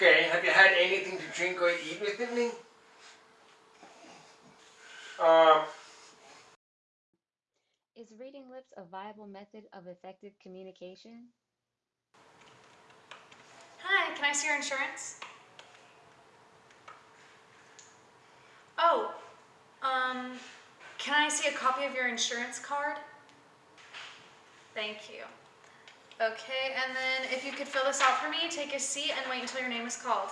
Okay, have you had anything to drink or eat with me? Um, Is reading lips a viable method of effective communication? Hi, can I see your insurance? Oh, um, can I see a copy of your insurance card? Thank you. Okay, and then if you could fill this out for me, take a seat and wait until your name is called.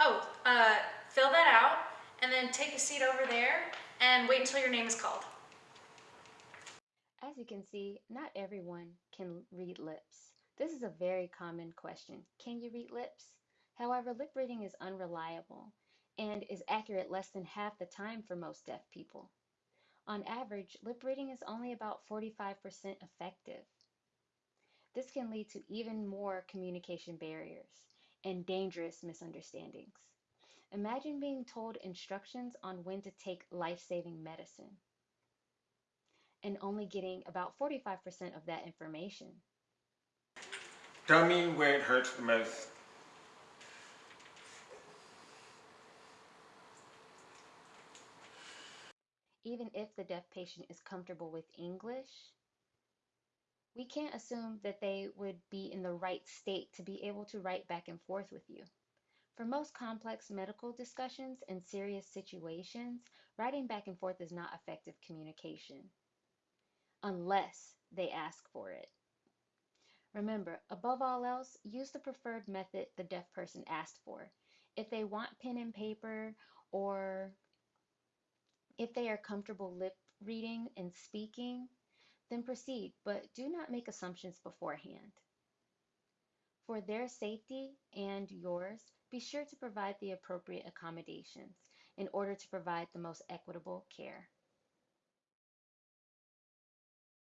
Oh, uh, fill that out and then take a seat over there and wait until your name is called. As you can see, not everyone can read lips. This is a very common question. Can you read lips? However, lip reading is unreliable and is accurate less than half the time for most deaf people. On average, lip reading is only about 45% effective. This can lead to even more communication barriers and dangerous misunderstandings. Imagine being told instructions on when to take life-saving medicine and only getting about 45% of that information. tell me where it hurts the most. Even if the deaf patient is comfortable with English, we can't assume that they would be in the right state to be able to write back and forth with you. For most complex medical discussions and serious situations, writing back and forth is not effective communication unless they ask for it. Remember, above all else, use the preferred method the deaf person asked for. If they want pen and paper or if they are comfortable lip reading and speaking, then proceed, but do not make assumptions beforehand. For their safety and yours, be sure to provide the appropriate accommodations in order to provide the most equitable care.